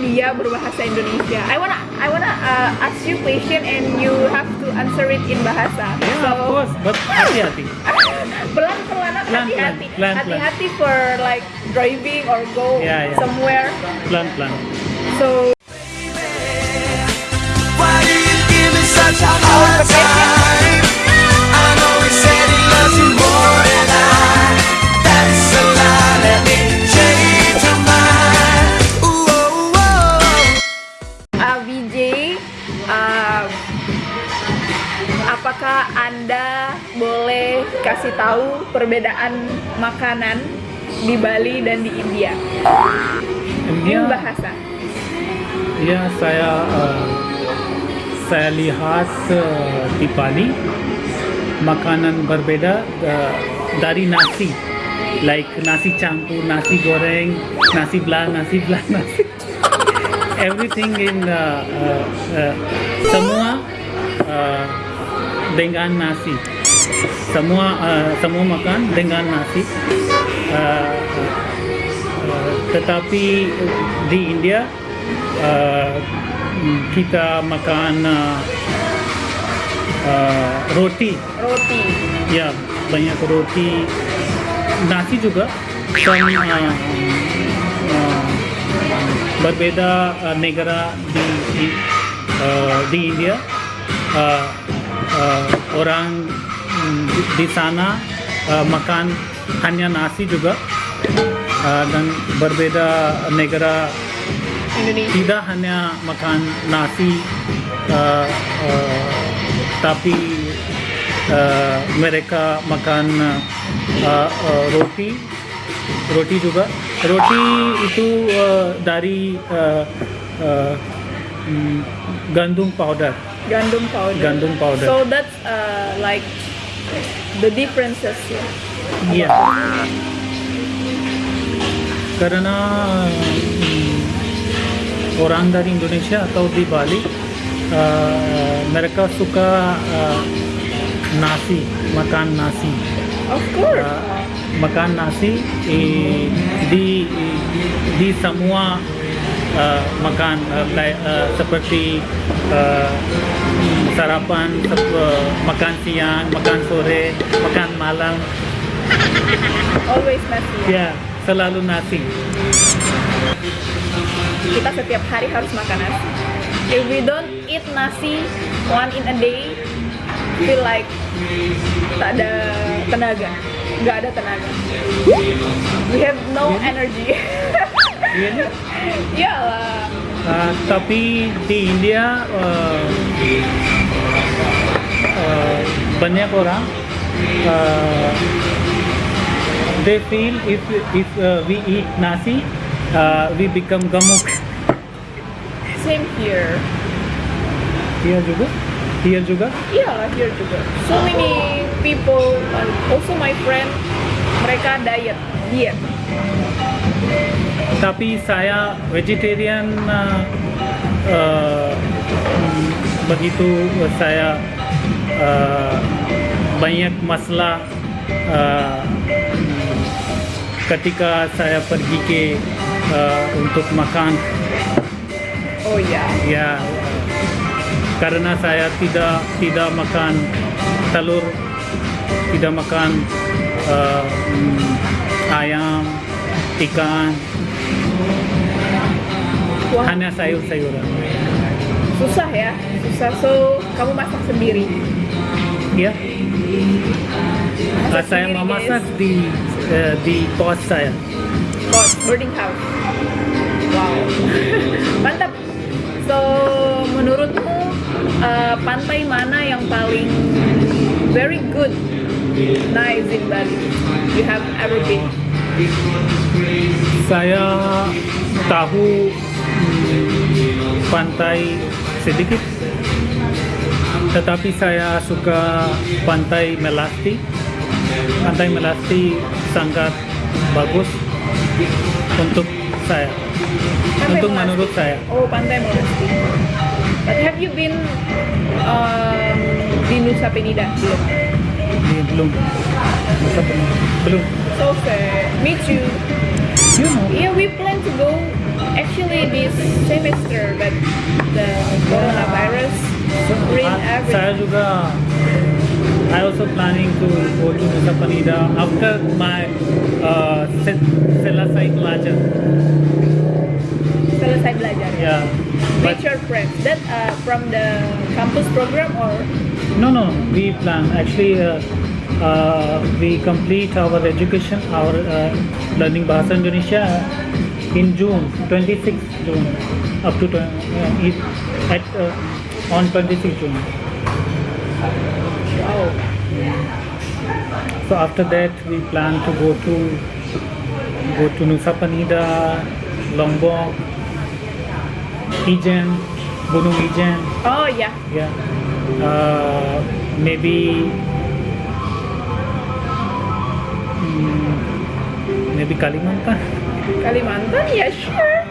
dia berbahasa Indonesia. I wanna I wanna uh, ask you question and you have to answer it in bahasa. Yeah, of course, but hati-hati. pelan pelan Pelan, hati-hati hati-hati for like driving or go Yeah, yeah. somewhere. Pelan-pelan. So Why do you give me such a anda boleh kasih tahu perbedaan makanan di Bali dan di India? India, In bahasa. ya saya uh, saya lihat uh, di Bali makanan berbeda uh, dari nasi like nasi campur, nasi goreng, nasi belah, nasi belah, nasi everything in uh, uh, uh, semua uh, dengan nasi. Semua uh, semua makan dengan nasi. Uh, uh, tetapi di India uh, kita makan uh, uh, roti. Roti. ya banyak roti. Nasi juga. Dan uh, uh, berbeda uh, negara di di, uh, di India. Uh, uh, orang mm, di, sana uh, makan hanya nasi juga uh, dan berbeda negara. Indonesia. tidak hanya makan nasi uh, uh, tapi uh, mereka makan uh, uh, roti roti juga. Roti itu uh, dari uh, uh, gandum powder Gandum powder. Gandum powder. So that's uh, like the differences. ya. Iya. Karena mm, orang dari Indonesia atau di Bali uh, mereka suka uh, nasi, makan nasi. Of course. Uh, makan nasi eh, di di semua uh, makan uh, kayak, uh, seperti uh, sarapan, uh, makan siang, makan sore, makan malam. Always nasi. ya. Ya, selalu nasi. Kita setiap hari harus makan nasi. If we don't eat nasi one in a day, feel like tak ada tenaga, nggak ada tenaga. We have no energy. Really? Iyalah. Uh, tapi di India uh, uh, banyak orang uh, they feel if if uh, we eat nasi uh, we become gemuk. Same here. Here juga, here juga. Iyalah here juga. So many people, also my friend, mereka diet, diet. Tapi saya vegetarian uh, uh, begitu saya uh, banyak masalah uh, ketika saya pergi ke uh, untuk makan Oh iya. ya karena saya tidak tidak makan telur tidak makan uh, ayam ikan Hanya sayur-sayuran susah ya, susah. So kamu masak sendiri. ya Masak saya memasak guys. di uh, di kos saya Kos, boarding house. Wow. Mantap. So, menurutmu uh, pantai mana yang paling very good, nice in Bali? You have ever been? saya tahu pantai sedikit tetapi saya suka pantai Melasti pantai Melasti sangat bagus untuk saya Pantai untuk Melasti. menurut saya Oh, Pantai Melasti. But have you been um, di Nusa Penida? Belum. Di- belum Masa belum belum So fair. Me too. you know Yeah, we plan to go actually this semester that the coronavirus ruined Ah, everything. Saya juga I also planning to go to Nusa Penida after my uh, se- selesai belajar. Selesai belajar. Yeah. But With your friends. That uh, from the campus program or no, no, we plan actually. Uh, uh, we complete our education, our uh, learning Bahasa Indonesia in June, 26 June, up to uh, at uh, on 26 June. wow. So after that, we plan to go to go to Nusa Penida, Lombok, Ijen, Gunung Ijen, Oh yeah. yeah. Uh, maybe mm, maybe Kalimantan Kalimantan, yeah, sure.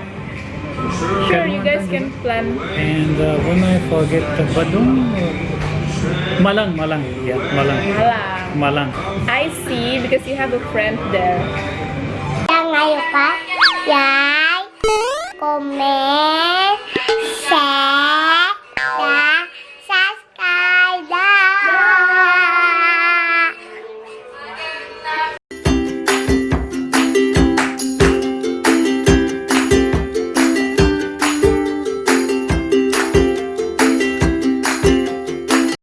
Sure, you guys can plan. and uh, when I forget uh, Badung, uh, Malang, Malang, yeah, Malang, Malang. Malang. I see because you have a friend there. Yang ayo pak, yai, komen,